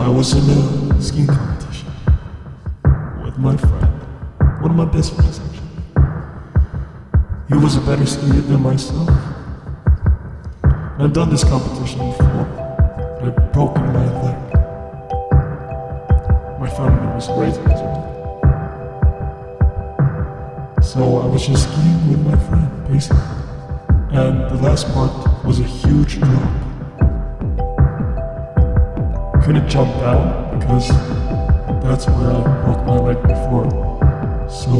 I was in a skiing competition with my friend, one of my best friends actually. He was a better skier than myself. I've done this competition before, I've broken my leg. My family was well. So I was just skiing with my friend, basically. And the last part was a huge drop. Couldn't jump down because that's where I broke my leg before. So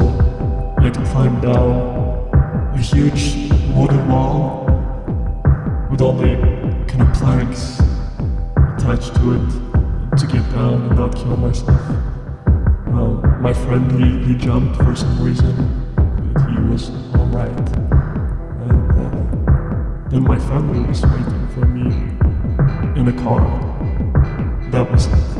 I had to climb down a huge wooden wall with only kind of planks attached to it to get down and not kill myself. Well, my friend, he, he jumped for some reason, but he was alright. And uh, then my family was waiting for me in a car. That was.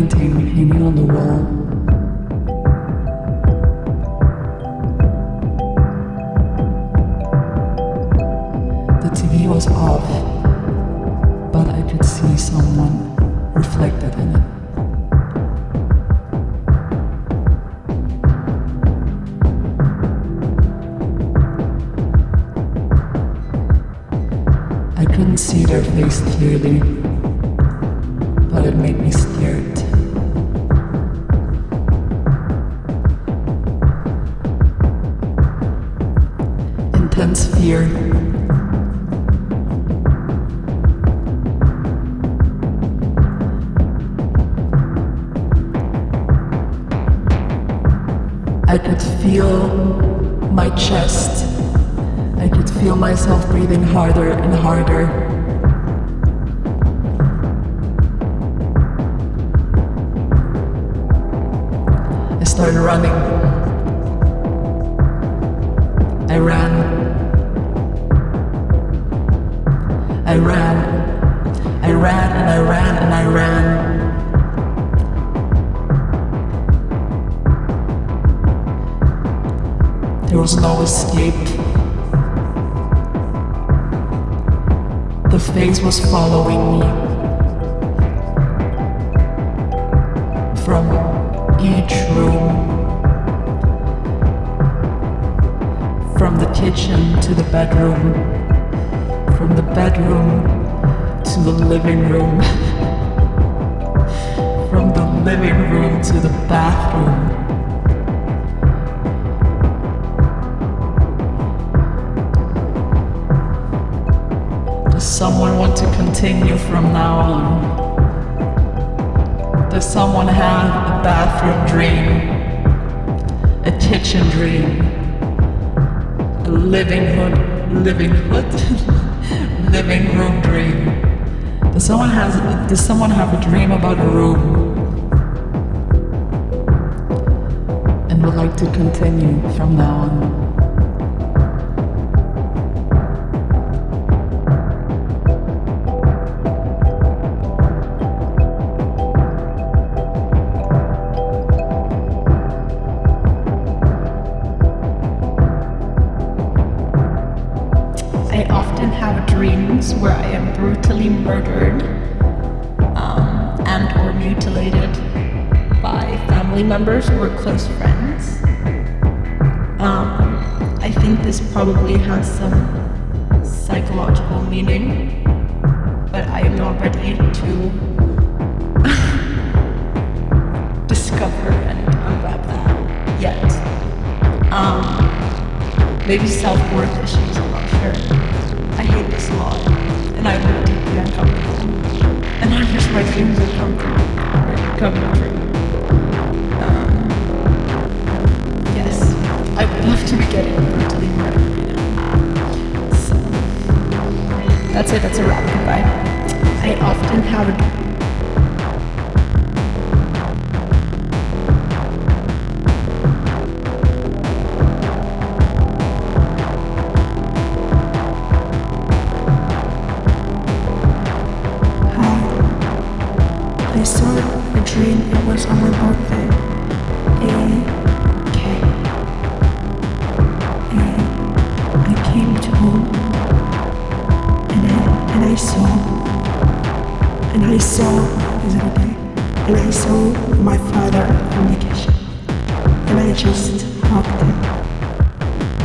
Painting hanging on the wall. The TV was off but I could see someone reflected in it. I couldn't see their face clearly, but it made me scared. Fear I could feel my chest. I could feel myself breathing harder and harder. I started running. I ran. Was following me. From each room. From the kitchen to the bedroom. From the bedroom to the living room. From the living room to the bathroom. To continue from now on? Does someone have a bathroom dream? A kitchen dream? A living hood, living hood, living room dream? Does someone has does someone have a dream about a room? And would like to continue from now on? Where I am brutally murdered um, and or mutilated by family members or close friends. Um, I think this probably has some psychological meaning, but I am not ready to discover and unwrap that yet. Um, maybe self-worth issues, I'm not sure. I hate this a lot, and I'm deeply uncomfortable. And I wish my dreams would come true. Come true. Um, yes, I would love to be getting brutally murdered, you know. So, that's it, that's a wrap, goodbye. I often have and I saw okay? And I saw my father in the kitchen. And I just hugged him.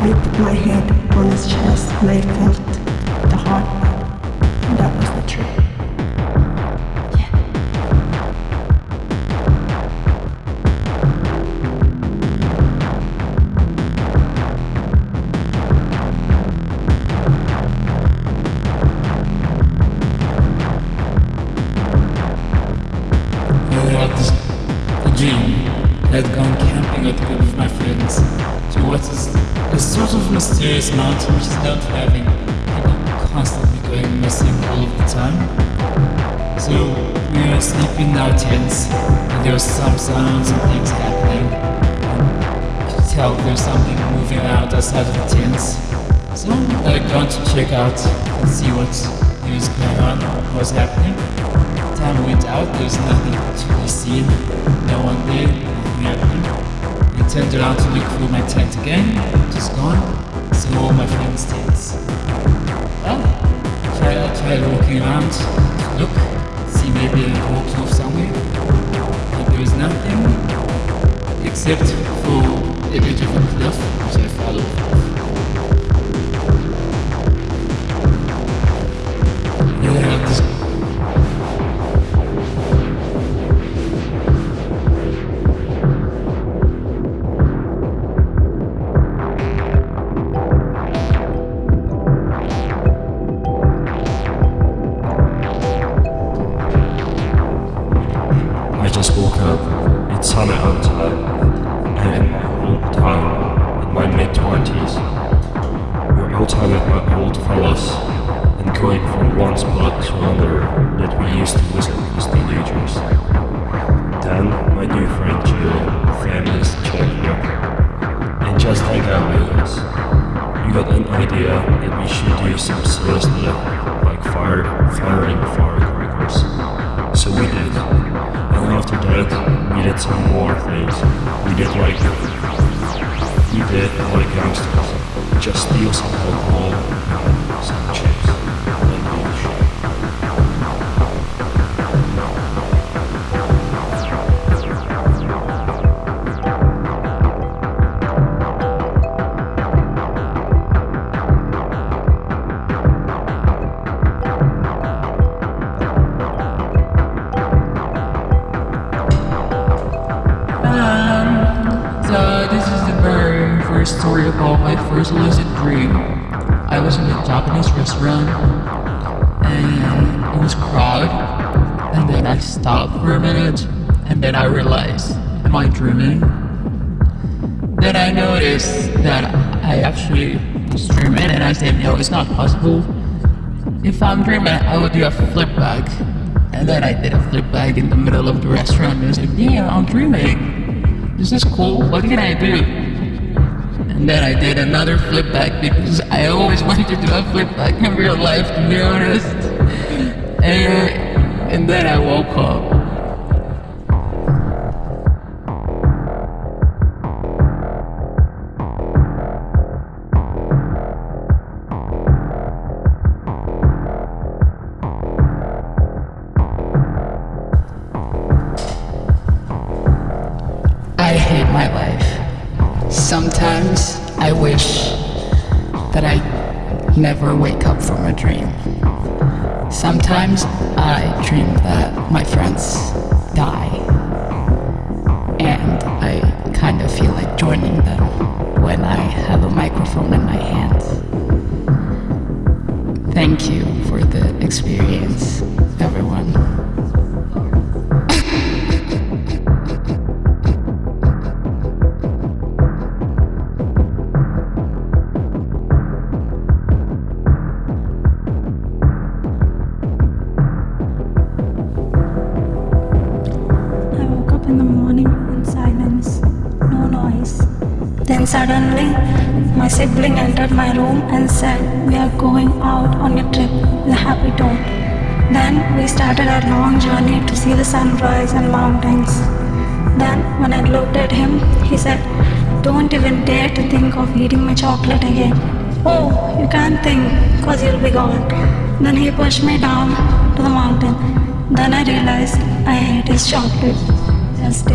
I put my head on his chest and I felt the heartbeat. And that was the dream. Mysterious mountain which is for having people constantly going missing all of the time. So we are sleeping in our tents and there was some sounds and things happening. And you could tell there's something moving around outside of the tents. So I gone to check out and see what is going on, what was happening time went out, there's nothing to be seen. No one there, nothing happening. We turned around to look for my tent again, just gone. So all my friends' tents. Well, I tried, walking around look, see maybe I walked off somewhere. But there was nothing except for a bit of a cliff which I followed. Sunny outside. And all the time, in my mid twenties, we're outside with my old fellas and going from one spot to another that we used to visit as teenagers. Then my new friend Jill, feminist up and just out with us. We got an idea that we should do some serious stuff like fire, firing firecrackers. So we did. And after that, we did some more things. We did like, we did like gangsters. Just steal some alcohol, some chips, first story about my first lucid dream. I was in a Japanese restaurant and it was crowded and then I stopped for a minute and then I realized, am I dreaming? Then I noticed that I actually was dreaming and I said, no, it's not possible. If I'm dreaming, I would do a flip back. And then I did a flip back in the middle of the restaurant and I said, yeah, I'm dreaming. This is cool. What can I do? And then I did another flip back because I always wanted to do a flip back in real life, to be honest. And, and then I woke up. Sometimes I wish that I never wake up from a dream. Sometimes I dream that my friends die. And I kind of feel like joining them when I have a microphone in my hand. Thank you for the experience, everyone. Suddenly, my sibling entered my room and said, We are going out on a trip a happy tone. Then we started our long journey to see the sunrise and mountains. Then, when I looked at him, he said, Don't even dare to think of eating my chocolate again. Oh, you can't think, cause you'll be gone. Then he pushed me down to the mountain. Then I realized I ate his chocolate. Just